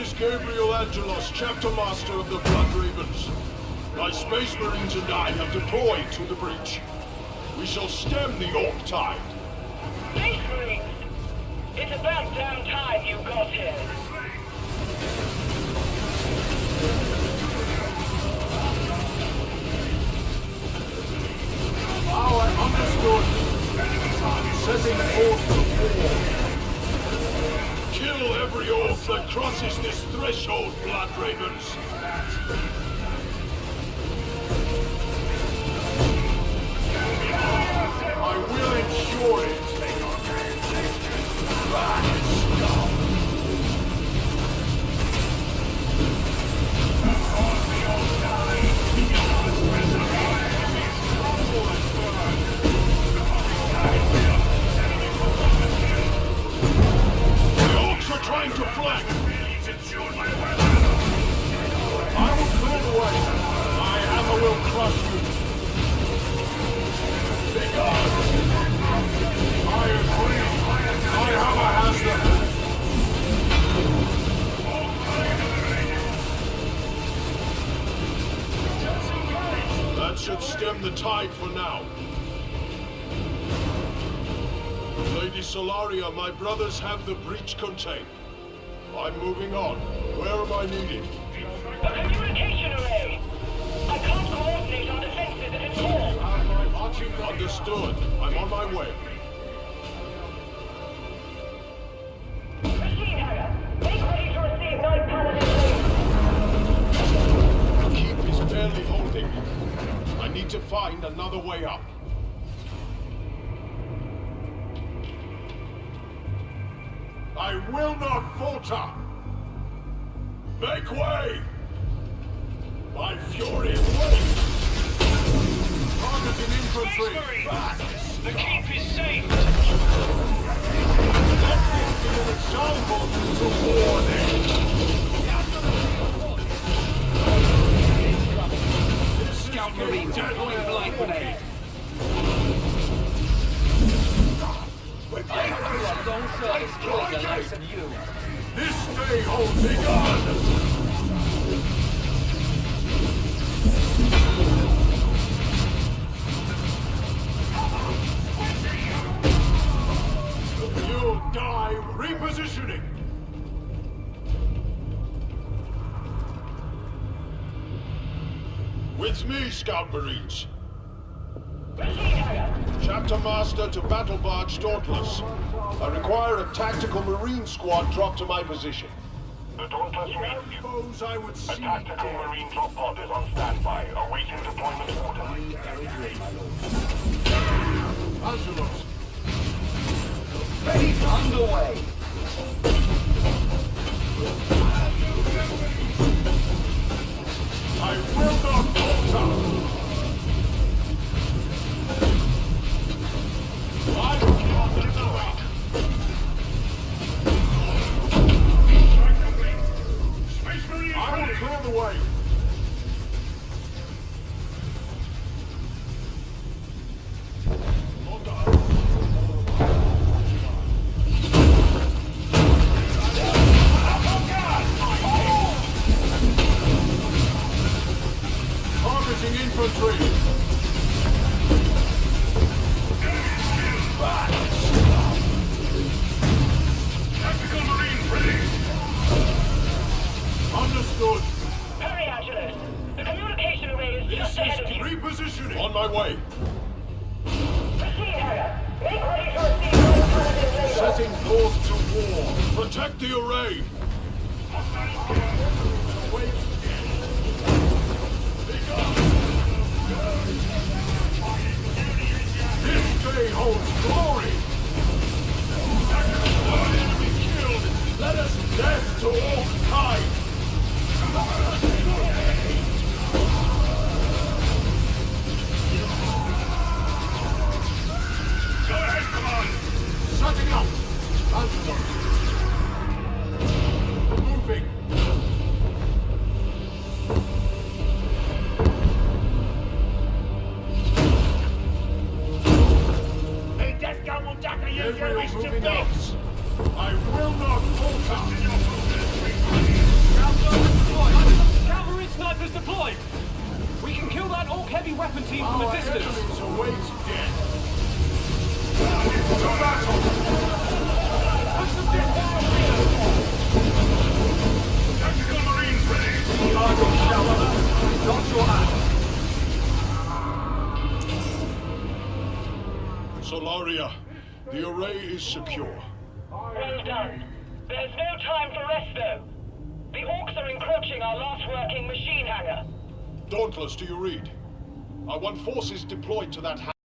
is Gabriel Angelos, Chapter Master of the Blood Ravens. My Space Marines and I have deployed to the breach. We shall stem the Ork tide. Space Marines! It's about damn time you got here. Every ork that crosses this threshold, Blood Ravens. I will ensure it. I will. My hammer will crush you. I agree. My hammer has. That should stem the tide for now. Lady Solaria, my brothers have the breach contained. I'm moving on. Where am I needed? The communication array! I can't coordinate our defenses if it's full. Understood. I'm on my way. Machine Harrier, make ready to receive Night Paladin The keep is barely holding. I need to find another way up. I will not falter! Make way! My fury waits! Targeting infantry! Back! The keep is safe! Let this be an example to warning! Scout Marines are point grenade. This day holds! You'll die repositioning! With me, Scout Marines. Master to Battle Barge Dauntless. I require a tactical Marine squad drop to my position. The Dauntless you. suppose I would A tactical marine drop pod is on standby, awaiting repositioning! On my way! Machine Harrier, make ready to receive Night Paladin labor. Setting forth to war! Protect the array! Moving! Gabriel moving out! I will not falter! Snipers deployed! We can kill that Ork heavy weapon team from a Our distance! await death. Push The array is secure. Well done. There's no time for rest, though. The Orks are encroaching our last working machine hangar. Dauntless, do you read? I want forces deployed to that